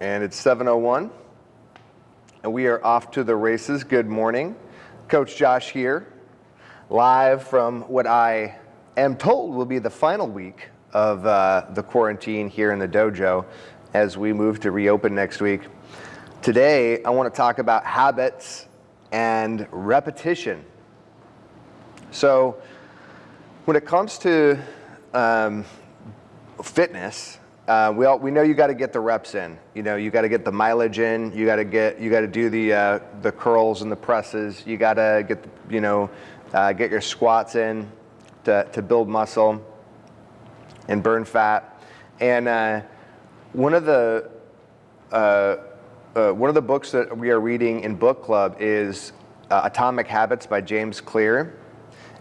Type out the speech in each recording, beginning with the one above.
and it's 7.01, and we are off to the races. Good morning. Coach Josh here, live from what I am told will be the final week of uh, the quarantine here in the dojo as we move to reopen next week. Today, I want to talk about habits and repetition. So, when it comes to um, fitness, uh, we all, we know you got to get the reps in. You know, you got to get the mileage in. You got to get you got to do the uh, the curls and the presses. You got to get you know uh, get your squats in to to build muscle and burn fat. And uh, one of the uh, uh, one of the books that we are reading in book club is Atomic Habits by James Clear,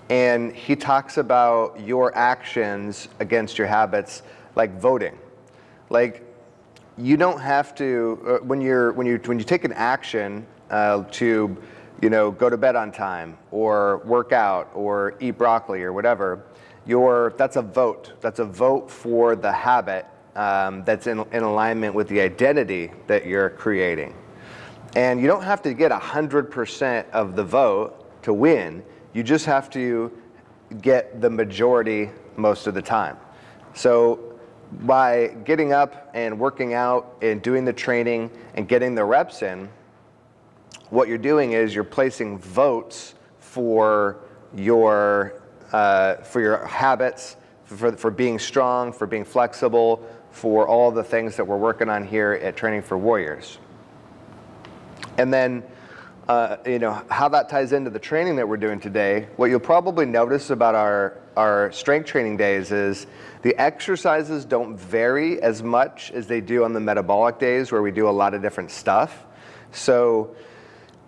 and he talks about your actions against your habits, like voting like, you don't have to uh, when you're when you when you take an action uh, to, you know, go to bed on time or work out or eat broccoli or whatever. Your that's a vote. That's a vote for the habit um, that's in, in alignment with the identity that you're creating. And you don't have to get 100% of the vote to win. You just have to get the majority most of the time. So by getting up and working out and doing the training and getting the reps in, what you're doing is you're placing votes for your uh, for your habits, for, for being strong, for being flexible, for all the things that we're working on here at Training for Warriors. And then, uh, you know, how that ties into the training that we're doing today, what you'll probably notice about our, our strength training days is the exercises don't vary as much as they do on the metabolic days where we do a lot of different stuff. So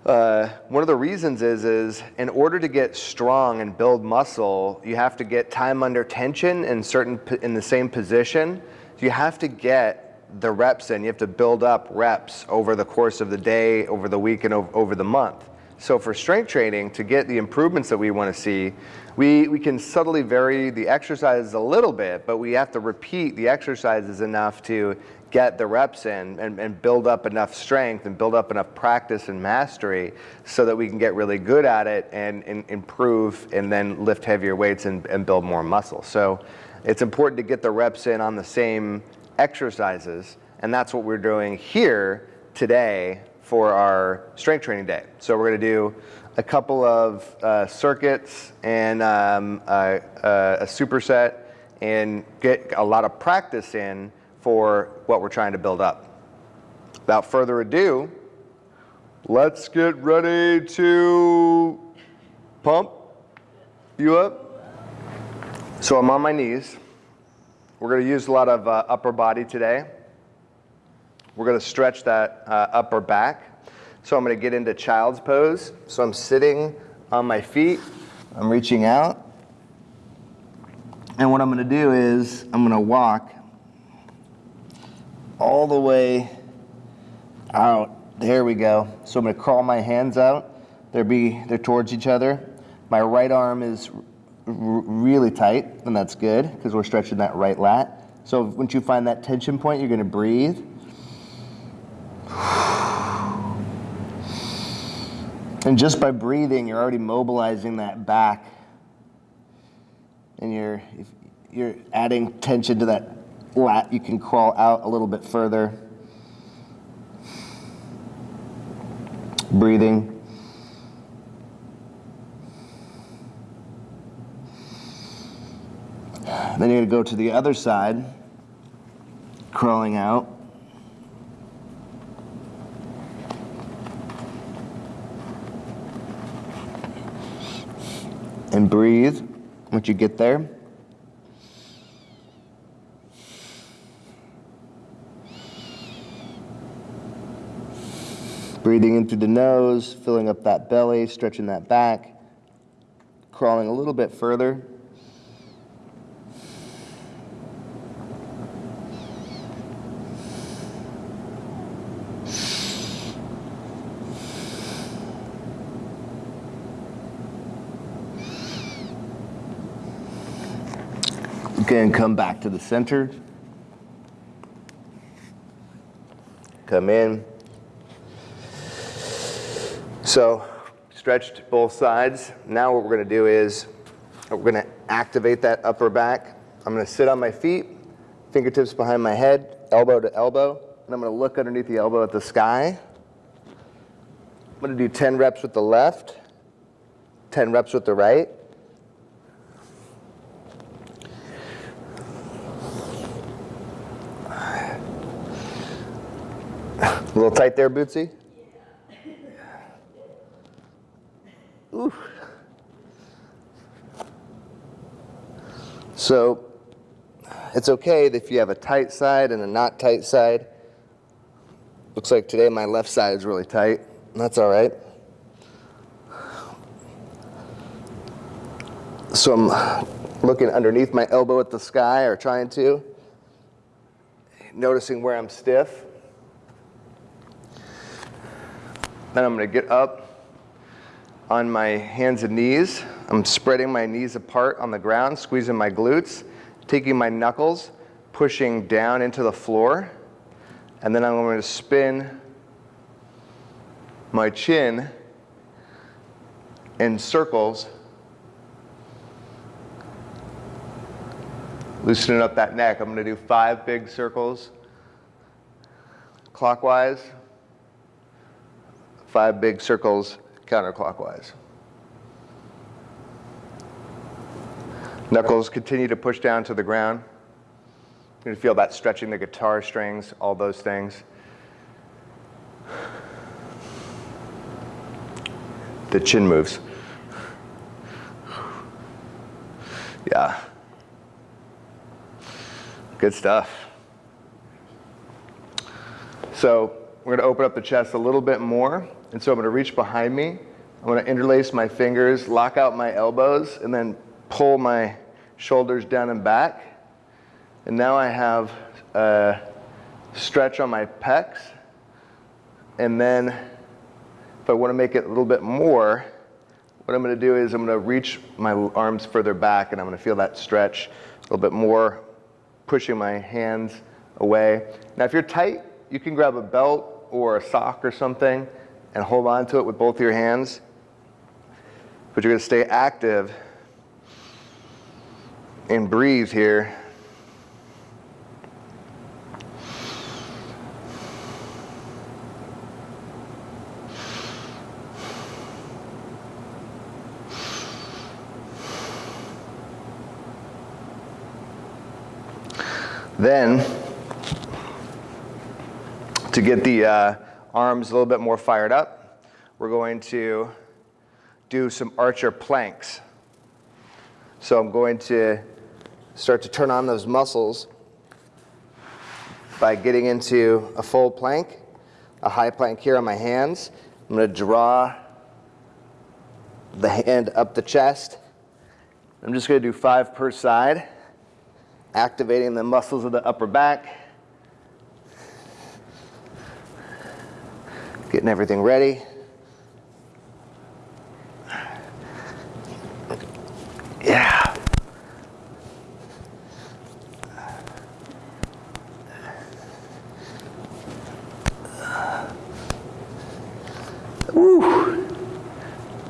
uh, one of the reasons is, is in order to get strong and build muscle, you have to get time under tension in certain in the same position. You have to get the reps in. You have to build up reps over the course of the day, over the week, and over, the month. So for strength training, to get the improvements that we want to see, we, we can subtly vary the exercises a little bit, but we have to repeat the exercises enough to get the reps in and, and build up enough strength and build up enough practice and mastery so that we can get really good at it and, and improve and then lift heavier weights and, and build more muscle. So it's important to get the reps in on the same exercises, and that's what we're doing here today for our strength training day. So we're going to do a couple of uh, circuits and um, a, a, superset and get a lot of practice in for what we're trying to build up. Without further ado, let's get ready to pump you up. So I'm on my knees. We're going to use a lot of uh, upper body today. We're going to stretch that uh, upper back. So I'm going to get into child's pose. So I'm sitting on my feet. I'm reaching out. And what I'm going to do is I'm going to walk all the way out. There we go. So I'm going to crawl my hands out. They're, be, they're towards each other. My right arm is really tight, and that's good because we're stretching that right lat. So once you find that tension point, you're going to breathe. And just by breathing, you're already mobilizing that back. And you're, you're adding tension to that lat. You can crawl out a little bit further. Breathing. Then you're going to go to the other side, crawling out. and breathe once you get there. Breathing in through the nose, filling up that belly, stretching that back, crawling a little bit further. Okay, and come back to the center. come in. So stretched both sides. Now what we're gonna do is we're gonna activate that upper back. I'm gonna sit on my feet, fingertips behind my head, elbow to elbow, and I'm gonna look underneath the elbow at the sky. I'm gonna do 10 reps with the left, 10 reps with the right. A little tight there, Bootsy? So it's okay if you have a tight side and a not tight side. Looks like today my left side is really tight. That's all right. So I'm looking underneath my elbow at the sky or trying to, noticing where I'm stiff. Then I'm going to get up on my hands and knees. I'm spreading my knees apart on the ground, squeezing my glutes, taking my knuckles, pushing down into the floor. And then I'm going to spin my chin in circles, loosening up that neck. I'm going to do five big circles clockwise, five big circles counterclockwise. Knuckles continue to push down to the ground. You're gonna feel that stretching the guitar strings, all those things. The chin moves. Yeah. Good stuff. So we're gonna open up the chest a little bit more. And so I'm gonna reach behind me. I'm gonna interlace my fingers, lock out my elbows, and then pull my shoulders down and back. And now I have a stretch on my pecs. And then if I wanna make it a little bit more, what I'm gonna do is I'm gonna reach my arms further back and I'm gonna feel that stretch a little bit more, pushing my hands away. Now if you're tight, you can grab a belt or a sock or something and hold on to it with both your hands. But you're going to stay active and breathe here. Then, to get the uh, arms a little bit more fired up, we're going to do some archer planks. So I'm going to start to turn on those muscles by getting into a full plank, a high plank here on my hands. I'm going to draw the hand up the chest. I'm just going to do five per side, activating the muscles of the upper back. Getting everything ready. Yeah. Woo.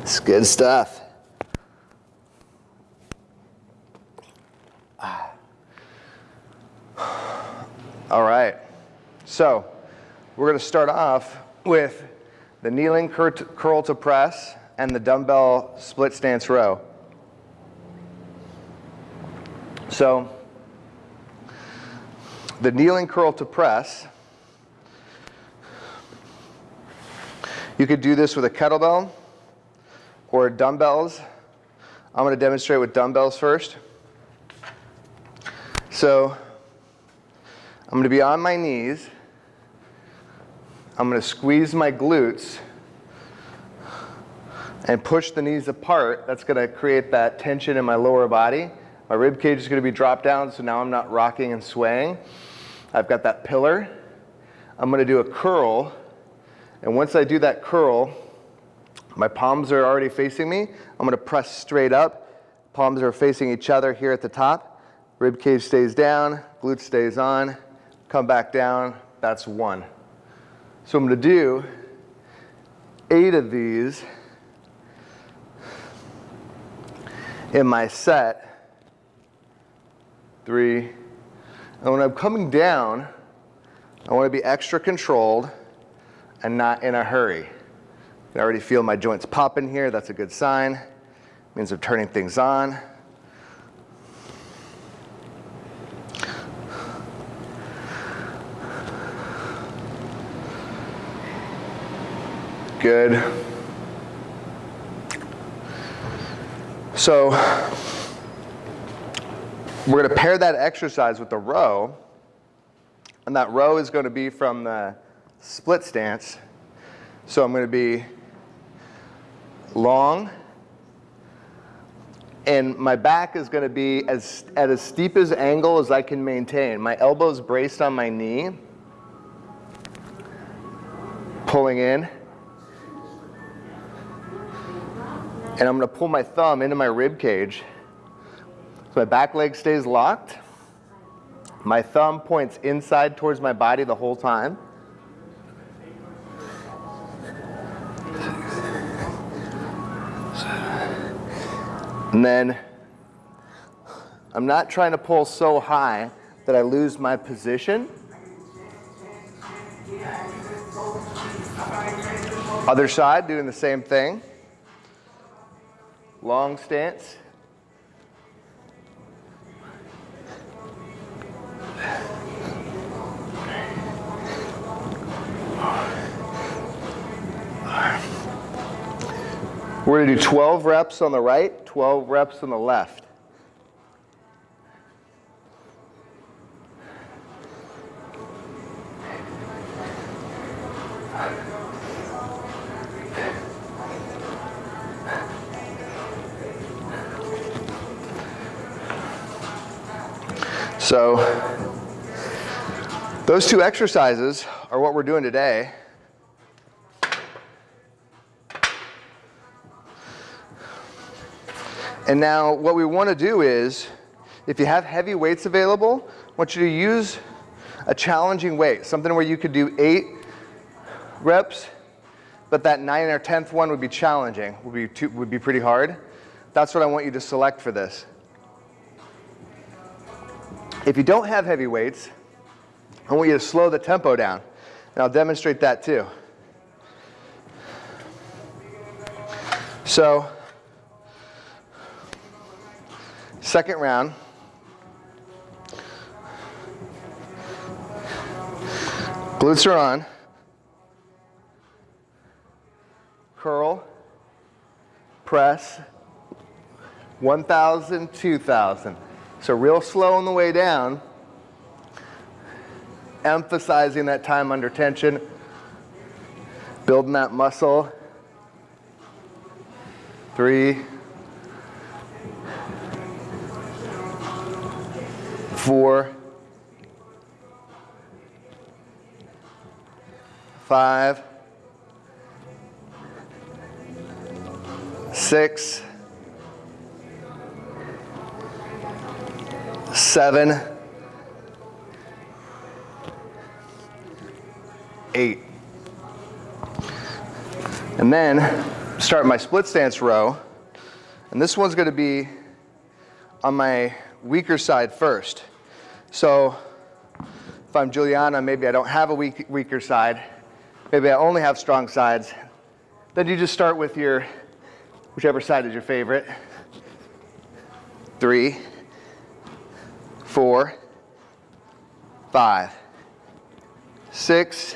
It's good stuff. All right. So, we're going to start off with the kneeling curl to press and the dumbbell split stance row. So the kneeling curl to press, you could do this with a kettlebell or dumbbells. I'm going to demonstrate with dumbbells first. So I'm going to be on my knees. I'm going to squeeze my glutes and push the knees apart. That's going to create that tension in my lower body. My rib cage is going to be dropped down, so now I'm not rocking and swaying. I've got that pillar. I'm going to do a curl. And once I do that curl, my palms are already facing me. I'm going to press straight up. Palms are facing each other here at the top. Rib cage stays down, glute stays on. Come back down. That's one. So I'm going to do eight of these in my set. Three. And when I'm coming down, I want to be extra controlled and not in a hurry. I already feel my joints popping here. That's a good sign. It means I'm turning things on. Good. So we're going to pair that exercise with the row. And that row is going to be from the split stance. So I'm going to be long. And my back is going to be as, at as steep as angle as I can maintain. My elbow's braced on my knee. Pulling in. And I'm going to pull my thumb into my rib cage. So my back leg stays locked. My thumb points inside towards my body the whole time. And then I'm not trying to pull so high that I lose my position. Other side, doing the same thing long stance. We're going to do 12 reps on the right, 12 reps on the left. So those two exercises are what we're doing today. And now what we want to do is, if you have heavy weights available, I want you to use a challenging weight, something where you could do eight reps, but that nine or 10th one would be challenging, would be, too, would be pretty hard. That's what I want you to select for this. If you don't have heavy weights, I want you to slow the tempo down. And I'll demonstrate that too. So, second round. Glutes are on. Curl, press, 1,000, 2,000. So real slow on the way down, emphasizing that time under tension, building that muscle. Three, four, five, six, seven, eight. And then start my split stance row. And this one's to be on my weaker side first. So if I'm Juliana, maybe I don't have a weak, weaker side. Maybe I only have strong sides. Then you just start with your, whichever side is your favorite. Three, four, five, six,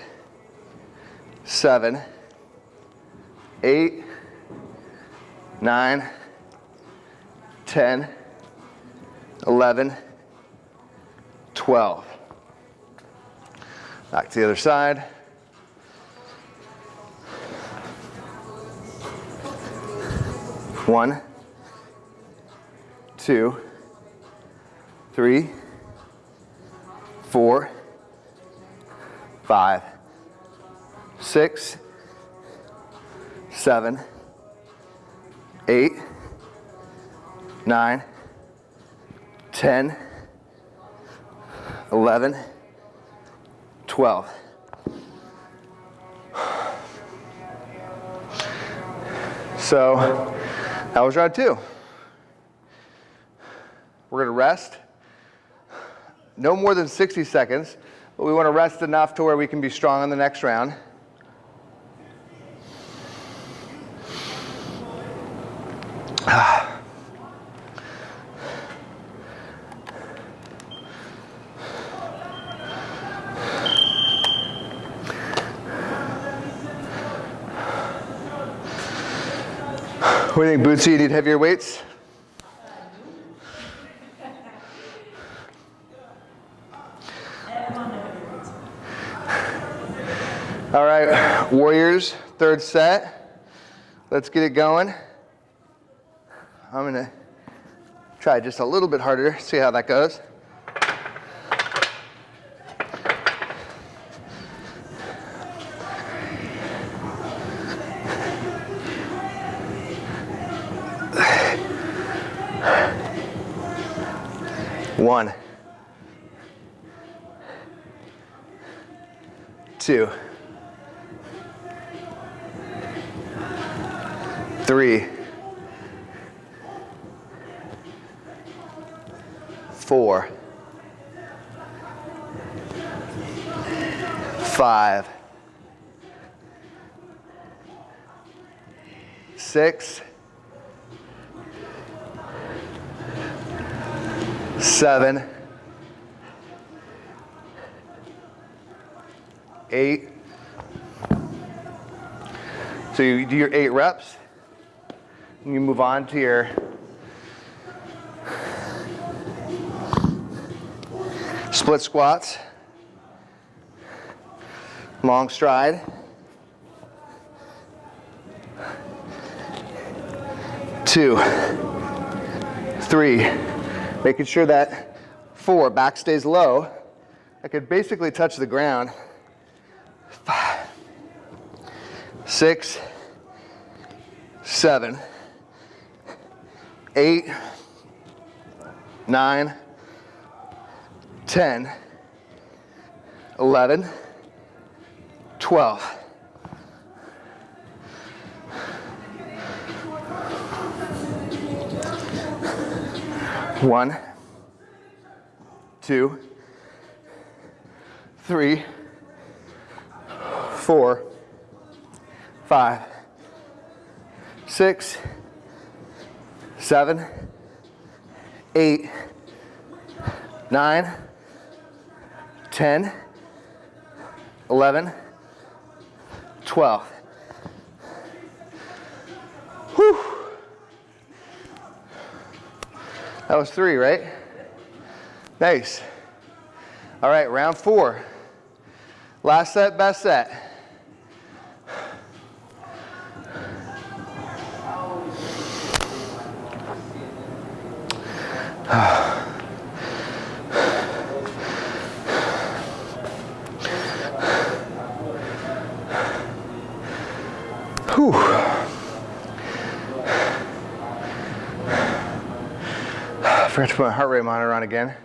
seven, eight, nine, ten, eleven, twelve. Back to the other side. One, two, Three, four, five, six, seven, eight, nine, ten, eleven, twelve. So that was round two. We're gonna rest. No more than 60 seconds, but we wanna rest enough to where we can be strong in the next round. What do you think, Bootsy? You need heavier weights? All right, Warriors, third set. Let's get it going. I'm gonna try just a little bit harder, see how that goes. One, two, three, four, five, six, seven, eight. So you do your eight reps, and you move on to your split squats, long stride. Two, three, making sure that four, back stays low. I could basically touch the ground. Five, six, seven, eight, nine, 10, 11, 12. One, two, three, four, five, six, seven, eight, nine, 10, 11, 12. Whew. That was three, right? Nice. All right, round four. Last set, best set. Whew. Forgot to put my heart rate monitor on again.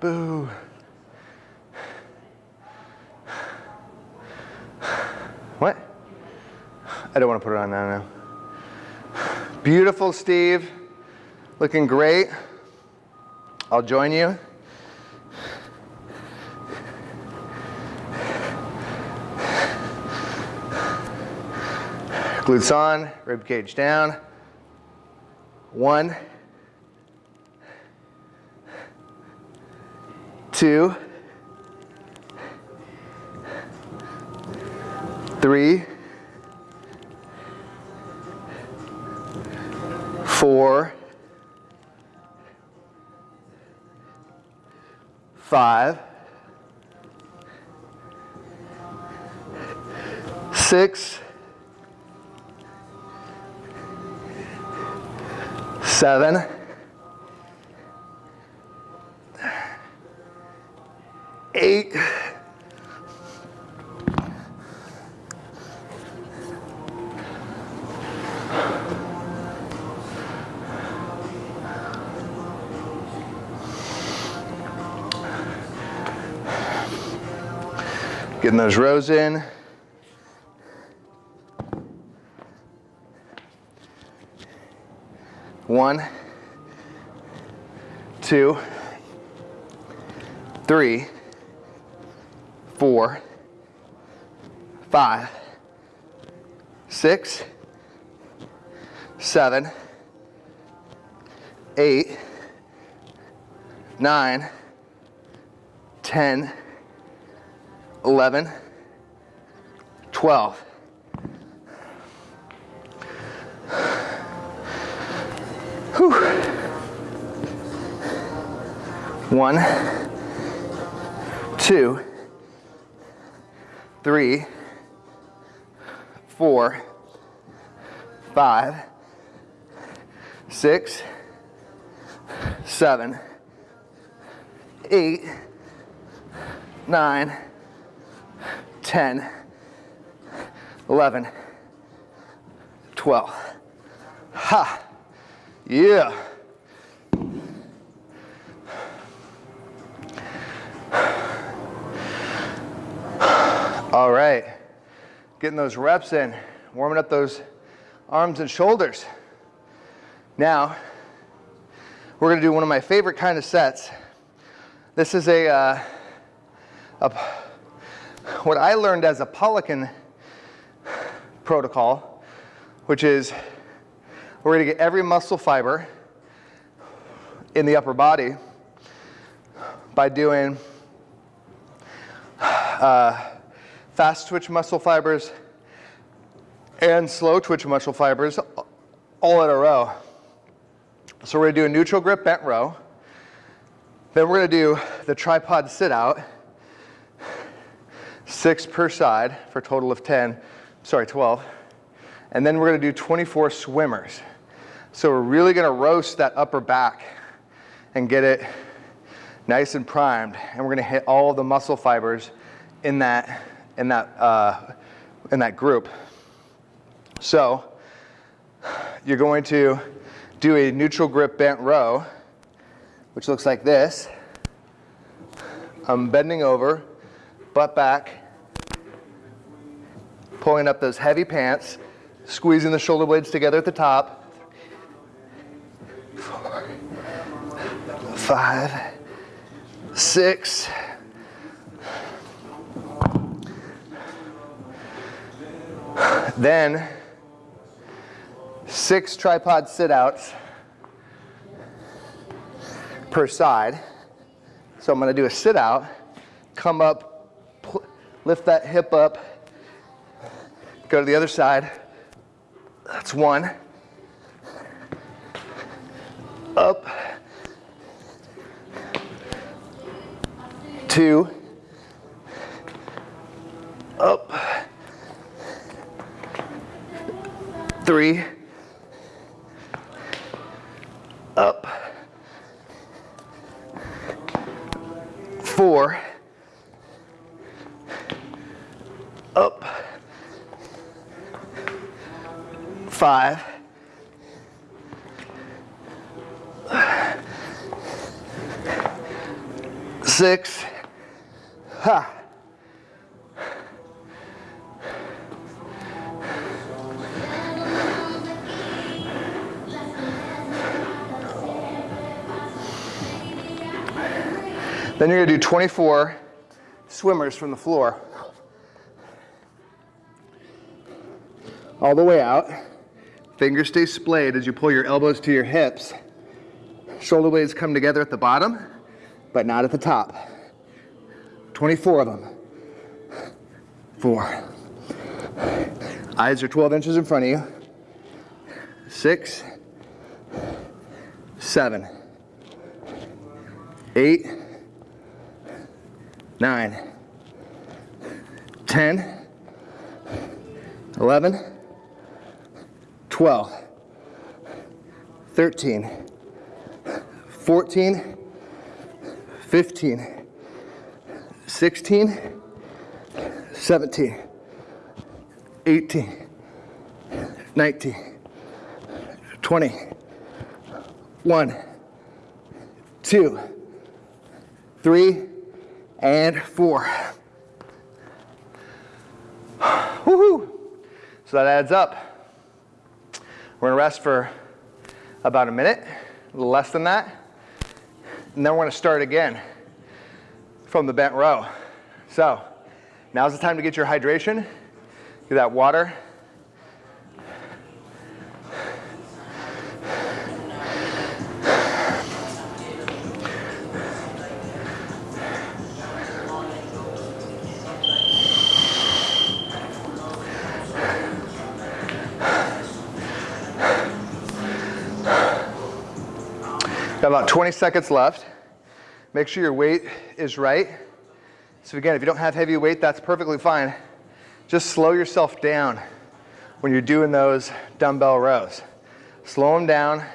Boo. What? I don't want to put it on now. now. Beautiful, Steve. Looking great. I'll join you. Glutes on, rib cage down. One, two, three, four, five, six, seven, eight, Getting those rows in. One, two, three, four, five, six, seven, eight, nine, ten, eleven, twelve. Whew. One, two, three, four, five, six, seven, eight, nine, ten, eleven, twelve. Ha! Yeah. All right. Getting those reps in, warming up those arms and shoulders. Now, we're going to do one of my favorite kind of sets. This is a, uh, a what I learned as a Poliquin protocol, which is we're going to get every muscle fiber in the upper body by doing uh, fast twitch muscle fibers and slow twitch muscle fibers all in a row. So we're going to do a neutral grip bent row. Then we're going to do the tripod sit out, six per side for a total of 10, sorry, 12. And then we're going to do 24 swimmers. So we're really gonna roast that upper back and get it nice and primed. And we're gonna hit all the muscle fibers in that, in that, uh, in that group. So you're going to do a neutral grip bent row, which looks like this. I'm bending over, butt back, pulling up those heavy pants, squeezing the shoulder blades together at the top, five, six, then six tripod sit outs per side. So I'm going to do a sit out, come up, lift that hip up, go to the other side. That's one. Up. two, up, three, 24 swimmers from the floor. All the way out. Fingers stay splayed as you pull your elbows to your hips. Shoulder blades come together at the bottom, but not at the top. 24 of them. Four. Eyes are 12 inches in front of you. Six, seven, eight, nine, 10, 11, 12, 13, 14, 15, 16, 17, 18, 19, 20, 1, 2, 3, and 4. Woohoo! So that adds up. We're gonna rest for about a minute, a little less than that. And then we're gonna start again from the bent row. So now's the time to get your hydration, get that water. 20 seconds left. Make sure your weight is right. So again, if you don't have heavy weight, that's perfectly fine. Just slow yourself down when you're doing those dumbbell rows. Slow them down,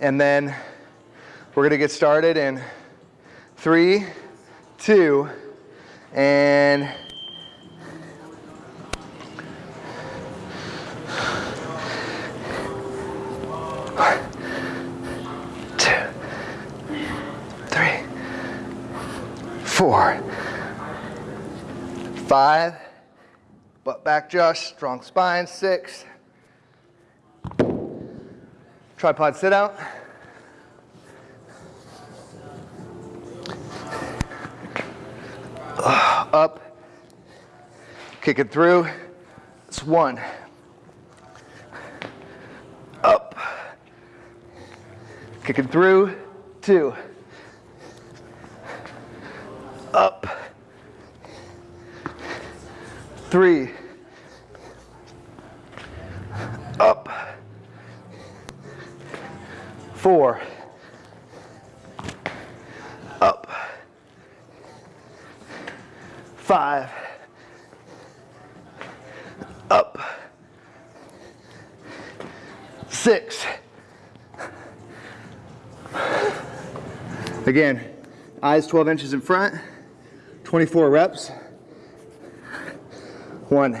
and then we're gonna get started in three, two, and four, five, butt back Josh, strong spine, six, tripod sit out, up, kick it through, it's one, up, kick it through, two, three, up, four, up, five, up, six. Again, eyes 12 inches in front. 24 reps. One,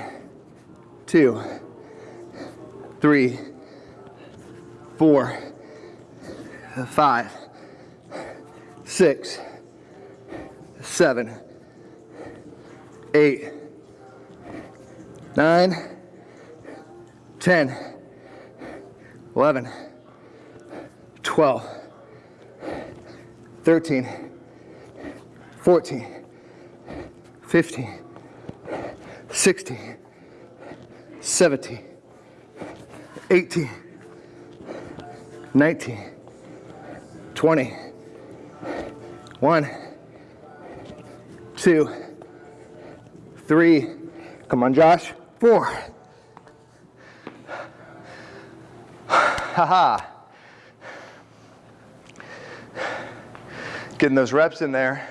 two, three, four, five, six, seven, eight, nine, ten, eleven, twelve, thirteen, fourteen. 50, 60, 70, 18, 19, 20, 1, 2, 3, come on Josh, 4, haha, getting those reps in there.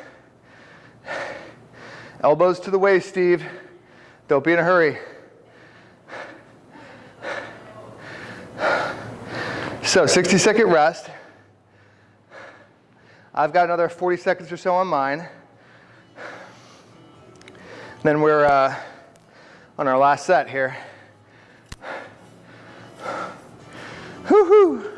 Elbows to the waist, Steve. Don't be in a hurry. So 60 second rest. I've got another 40 seconds or so on mine. Then we're uh, on our last set here. Whoo-hoo. That's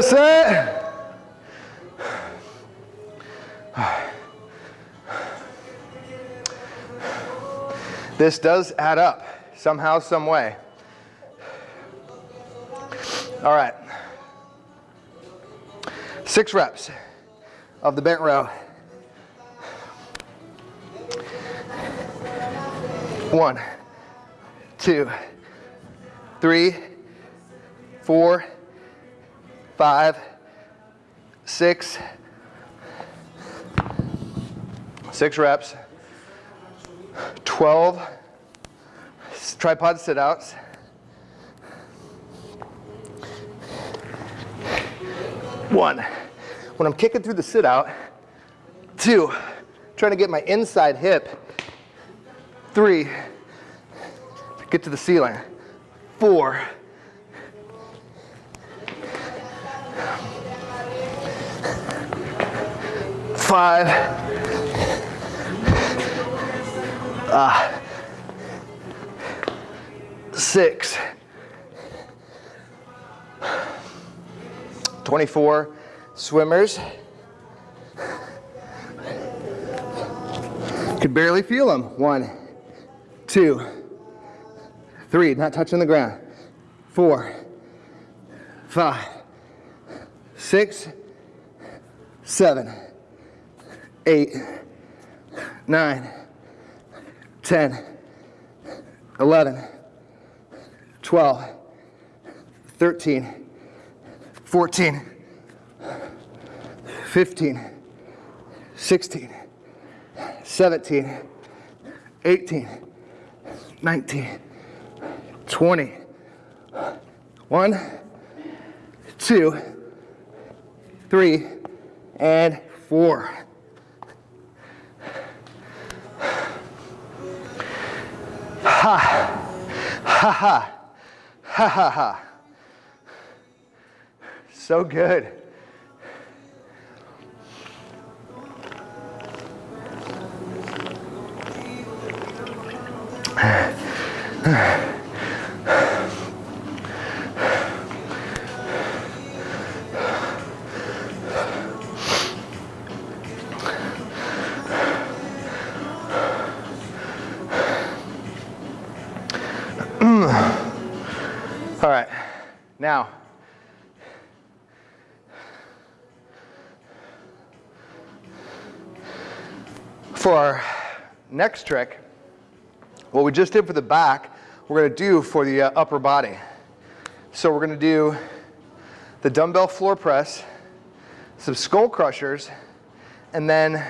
it. This does add up somehow, some way. All right. Six reps of the bent row. One, two, three, four, five, six, six reps, 12 tripod sit outs. One, when I'm kicking through the sit out, two, trying to get my inside hip, three, get to the ceiling, four, five, uh, six, 24 swimmers, Could barely feel them. One, two, three, not touching the ground. Four, five, six, seven, eight, nine, 10, 11, 12, 13, 14, 15, 16, 17, 18, 19, 20. One, two, three, and four. Ha, ha, ha, ha, ha. So good. Next trick, what we just did for the back, we're gonna do for the uh, upper body. So we're gonna do the dumbbell floor press, some skull crushers, and then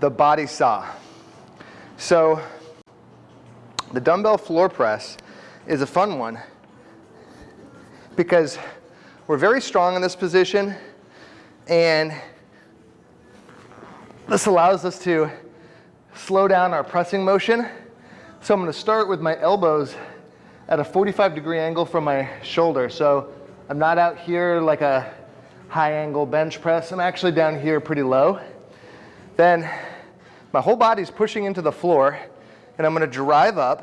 the body saw. So the dumbbell floor press is a fun one because we're very strong in this position and this allows us to slow down our pressing motion. So I'm going to start with my elbows at a 45 degree angle from my shoulder. So I'm not out here like a high angle bench press. I'm actually down here pretty low. Then my whole body's pushing into the floor and I'm going to drive up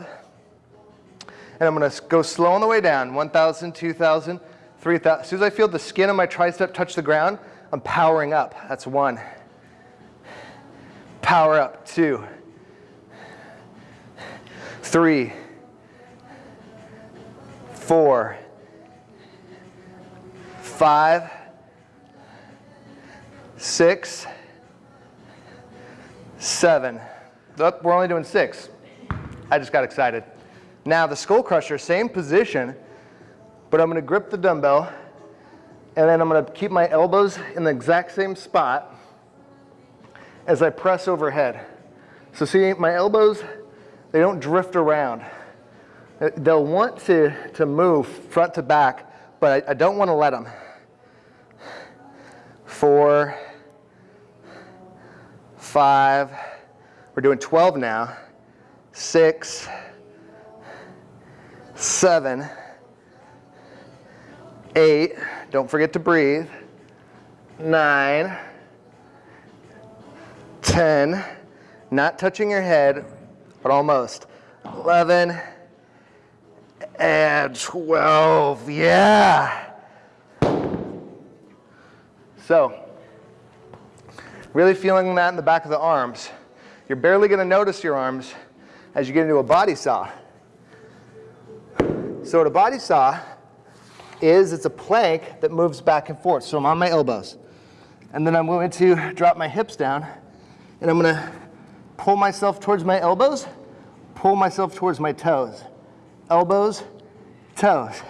and I'm going to go slow on the way down. 1,000, 2,000, 3,000. As soon as I feel the skin of my tricep touch the ground, I'm powering up. That's one. Power up, two, three, four, five, six, seven. Oh, we're only doing six. I just got excited. Now the skull crusher, same position, but I'm gonna grip the dumbbell and then I'm gonna keep my elbows in the exact same spot as I press overhead. So see, my elbows, they don't drift around. Uh, they'll want to, to move front to back, but I, I don't wanna let them. Four, five, we're doing 12 now, six, seven, eight, don't forget to breathe, nine, 10, not touching your head, but almost, 11, and 12, yeah. So, really feeling that in the back of the arms. You're barely gonna notice your arms as you get into a body saw. So what a body saw is it's a plank that moves back and forth. So I'm on my elbows. And then I'm going to drop my hips down and I'm to pull myself towards my elbows, pull myself towards my toes. Elbows, toes.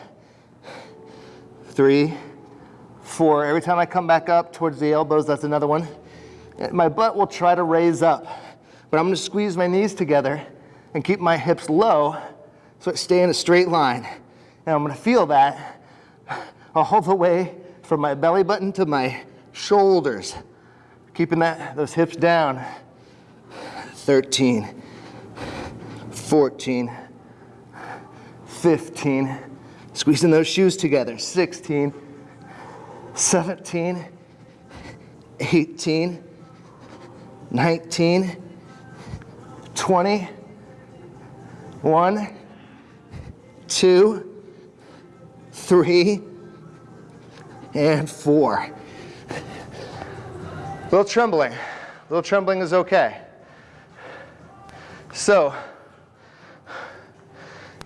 Three, four. Every time I come back up towards the elbows, that's another one. My butt will try to raise up, but I'm to squeeze my knees together and keep my hips low so I stay in a straight line. And I'm gonna feel that all the way from my belly button to my shoulders. Keeping that, those hips down. 13, 14, 15, squeezing those shoes together. 16, 17, 18, 19, 20, 1, two, three, and four. A little trembling. A little trembling is okay. So,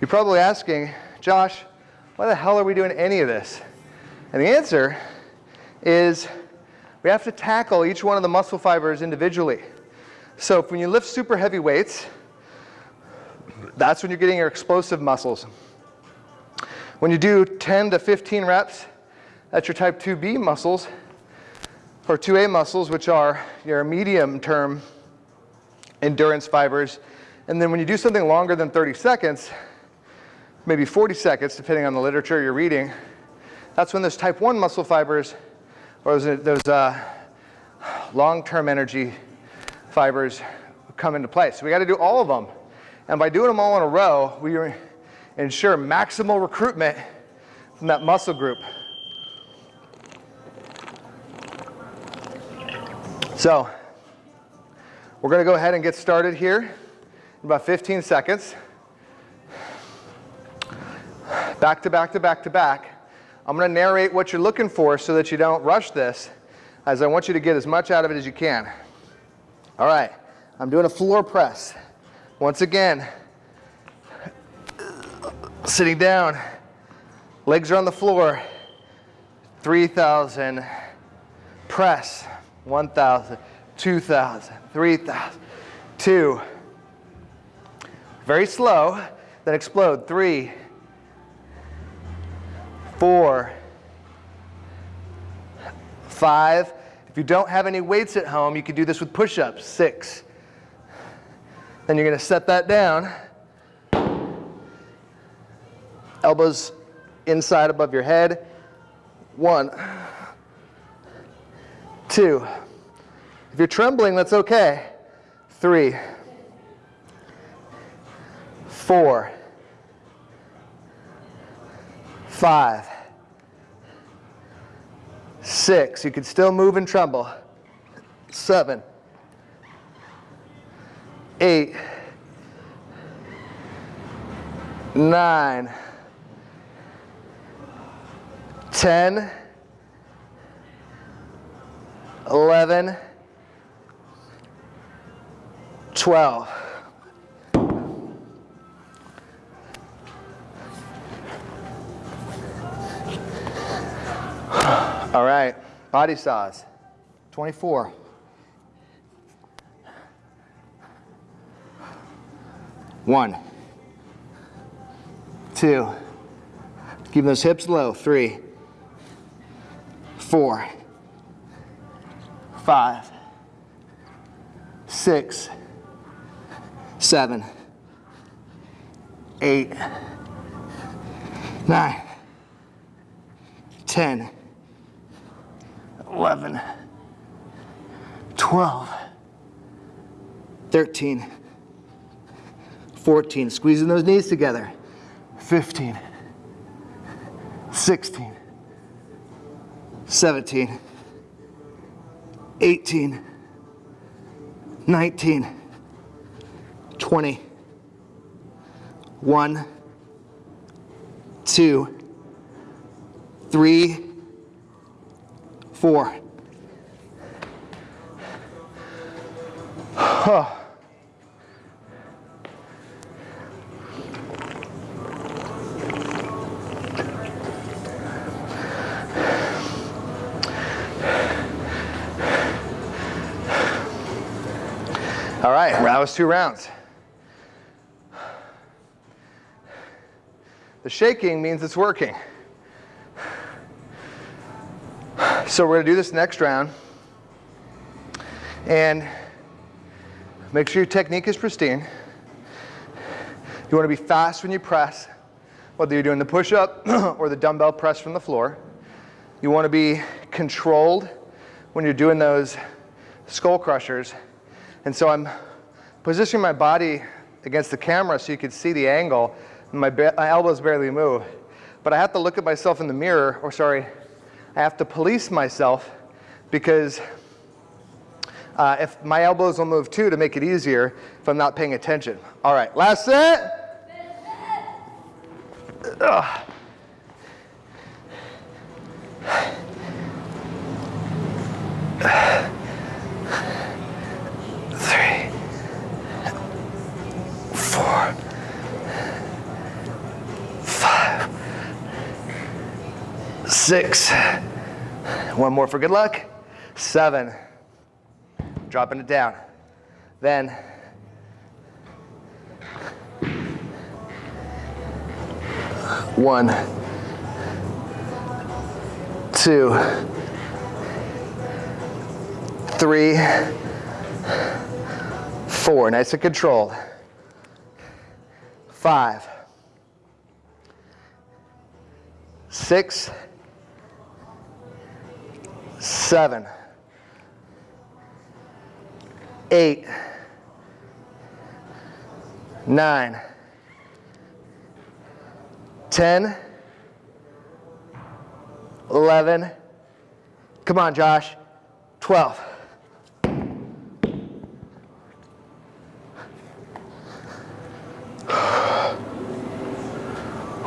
you're probably asking, Josh, why the hell are we doing any of this? And the answer is we have to tackle each one of the muscle fibers individually. So when you lift super heavy weights, that's when you're getting your explosive muscles. When you do 10 to 15 reps, that's your type 2B muscles, or 2A muscles, which are your medium term endurance fibers. And then when you do something longer than 30 seconds, maybe 40 seconds, depending on the literature you're reading, that's when those type 1 muscle fibers, or those, those uh, long-term energy fibers come into play. So we got to do all of them. And by doing them all in a row, we ensure maximal recruitment from that muscle group. So we're going to go ahead and get started here in about 15 seconds. Back to back to back to back. I'm going to narrate what you're looking for so that you don't rush this, as I want you to get as much out of it as you can. All right, I'm doing a floor press. Once again, sitting down, legs are on the floor, 3,000, press, 1,000, 2,000, 3,000, two, very slow, then explode, three, four, five. If you don't have any weights at home, you can do this with push-ups, six. Then you're gonna set that down, elbows inside above your head. One, two. If you're trembling, that's okay. Three, four, five, six. You can still move and tremble. Seven, eight, nine. 10, 11, 12. All right, body saws, 24. One, two, keep those hips low, three, four, five, six, seven, eight, nine, ten, eleven, twelve, thirteen, fourteen. Squeezing those knees together. Fifteen, sixteen. 17, 18, 19, 20, 1, 2, 3, 4. Oh. That was two rounds. The shaking means it's working. So we're gonna do this next round. And make sure your technique is pristine. You wanna be fast when you press, whether you're doing the push-up or the dumbbell press from the floor. You wanna be controlled when you're doing those skull crushers and so I'm positioning my body against the camera so you can see the angle. My, my elbows barely move. But I have to look at myself in the mirror, or sorry, I have to police myself because uh, if my elbows will move too to make it easier if I'm not paying attention. All right, last set. Ugh. Six. One more for good luck. Seven. Dropping it down. Then one, two, three, four. Nice and controlled. Five, six, seven, eight, nine, ten, eleven. Come on, Josh. Twelve.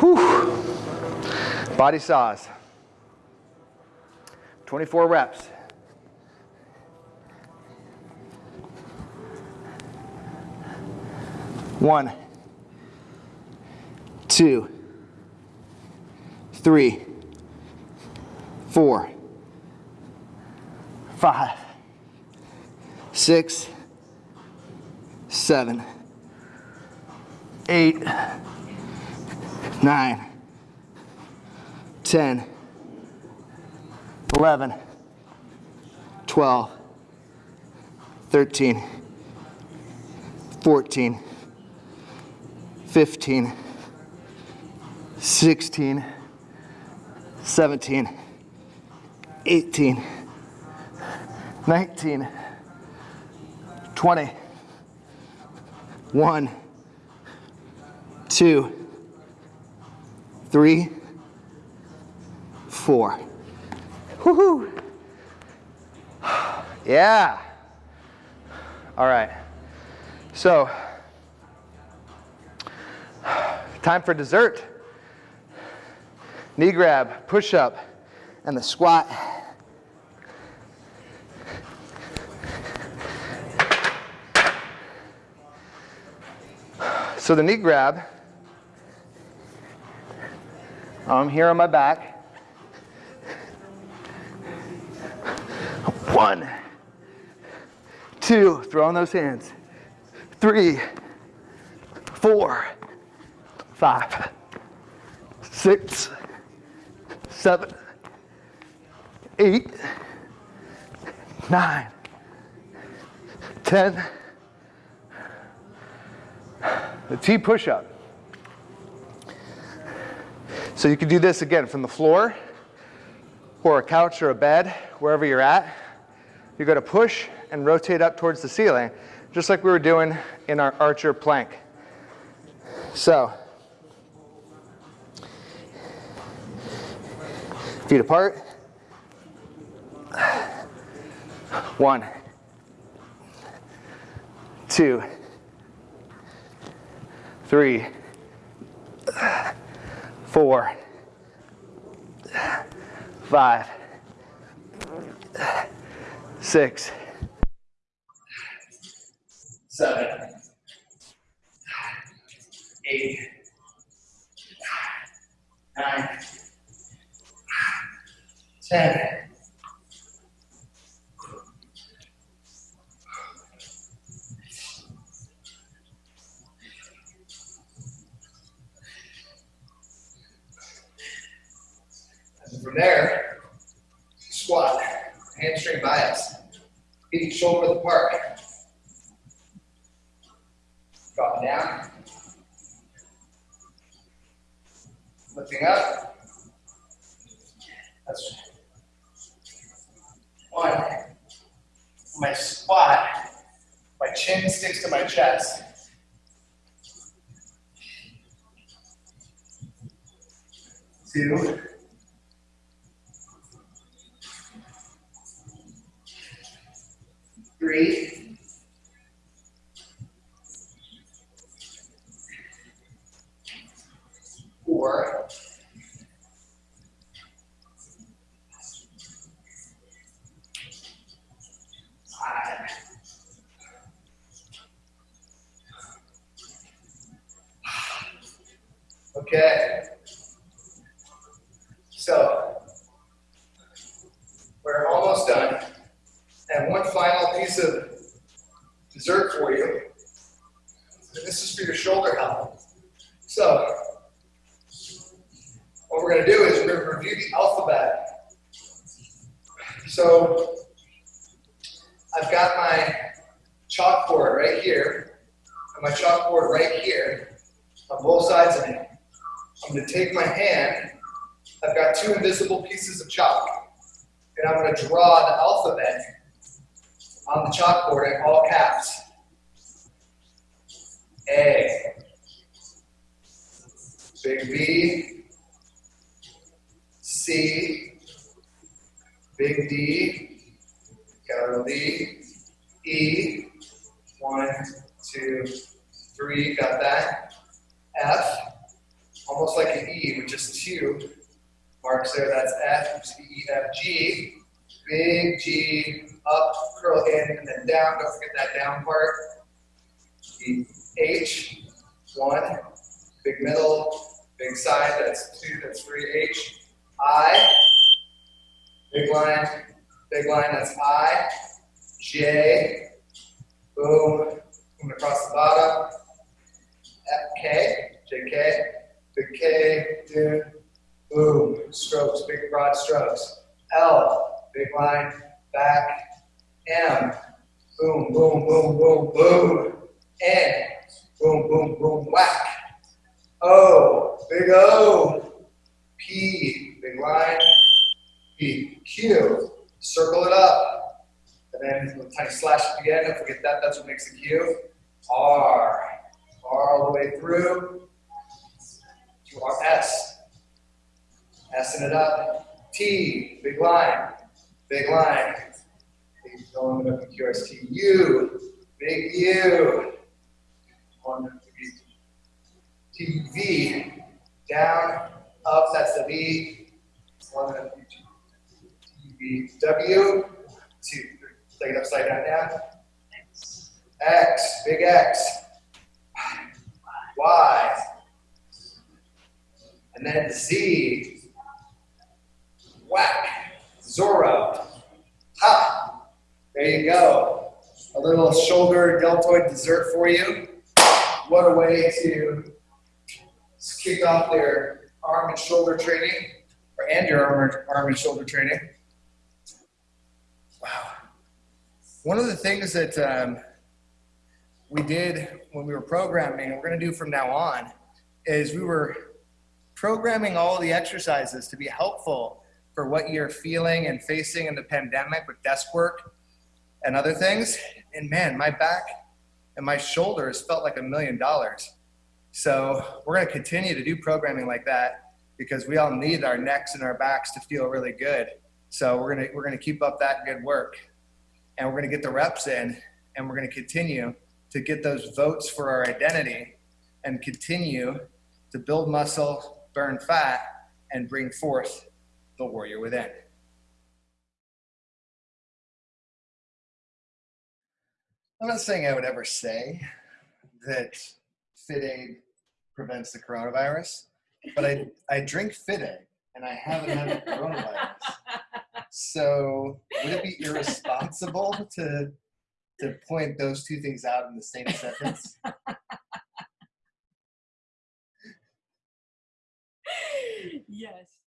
Whew. Body saws. 24 reps. One, two, three, four, five, six, seven, eight, nine, ten, eleven, twelve, thirteen, fourteen, fifteen, sixteen, seventeen, eighteen, nineteen, twenty, one, two, three, four. Woohoo! Yeah. All right. So, time for dessert. Knee grab, push up, and the squat. So the knee grab, I'm here on my back. One, two, throw throwing those hands. Three, four, five, six, seven, eight, nine, ten. The T push up. So you can do this again from the floor or a couch or a bed, wherever you're at. You're going to push and rotate up towards the ceiling, just like we were doing in our archer plank. So, feet apart. One, two, three, four, five, six, seven, eight, nine, ten. And from there, squat, hamstring bias, feet shoulder width apart. Drop down. Lifting up. That's one. My squat, my chin sticks to my chest. Two. Four. Five. Okay. So piece of dessert for you. And this is for your shoulder health. So, what we're going to do is we're going to review the alphabet. So, I've got my chalkboard right here, and my chalkboard right here on both sides of me. I'm going to take my hand. I've got two invisible pieces of chalk, and I'm going to draw the alphabet on the chalkboard in all caps. A, big B, C, big D, capital D, E, one, two, three, got that. F, almost like an E with just two marks there, that's F, E, F, G, big G, up, curl in, and then down, don't forget that down part. H one, big middle, big side, that's two, that's three, H, I, big line, big line, that's I, J, boom, boom across the bottom, F, K, J, K, big K, dude, boom, strokes, big broad strokes, L, big line, back, M, boom, boom, boom, boom, boom, N, boom, boom, boom, whack, O, big O, P, big line, P, Q, circle it up, and then a tiny slash at the end, don't forget that, that's what makes the Q, R, R all the way through, to our S, S it up, T, big line, big line, big going up the QRST, U, big U, one, T, V, down, up, that's the V, one, T, V, W, two, take it upside down, down, X, big X, Y, and then Z, whack, Zorro, ha, there you go. A little shoulder deltoid dessert for you. What a way to kick off their arm and shoulder training, or and your arm, arm and shoulder training. Wow. One of the things that um, we did when we were programming, and we're going to do from now on, is we were programming all the exercises to be helpful for what you're feeling and facing in the pandemic with desk work and other things. And man, my back and my shoulders felt like a million dollars. So we're going to continue to do programming like that because we all need our necks and our backs to feel really good. So we're going to we're going to keep up that good work, and we're going to get the reps in, and we're going to continue to get those votes for our identity, and continue to build muscle, burn fat, and bring forth the warrior within. I'm not saying I would ever say that FitAid prevents the coronavirus, but I, I drink FitAid and I haven't had the coronavirus. So would it be irresponsible to to point those two things out in the same sentence? yes.